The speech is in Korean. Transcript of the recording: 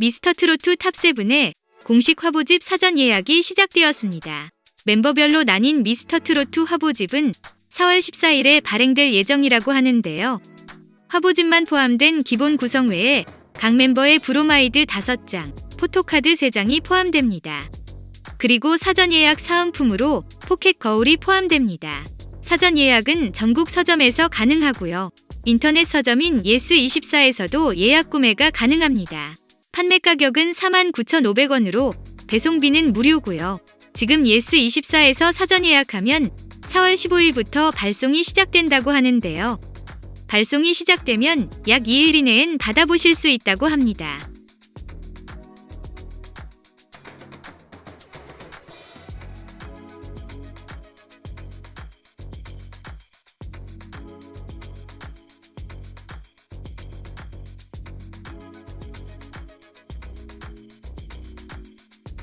미스터트로트 탑7의 공식 화보집 사전 예약이 시작되었습니다. 멤버별로 나뉜 미스터트로트 화보집은 4월 14일에 발행될 예정이라고 하는데요. 화보집만 포함된 기본 구성 외에 각 멤버의 브로마이드 5장, 포토카드 3장이 포함됩니다. 그리고 사전 예약 사은품으로 포켓 거울이 포함됩니다. 사전 예약은 전국 서점에서 가능하고요. 인터넷 서점인 예스24에서도 예약 구매가 가능합니다. 판매 가격은 49,500원으로 배송비는 무료고요. 지금 예스24에서 사전 예약하면 4월 15일부터 발송이 시작된다고 하는데요. 발송이 시작되면 약 2일 이내엔 받아보실 수 있다고 합니다.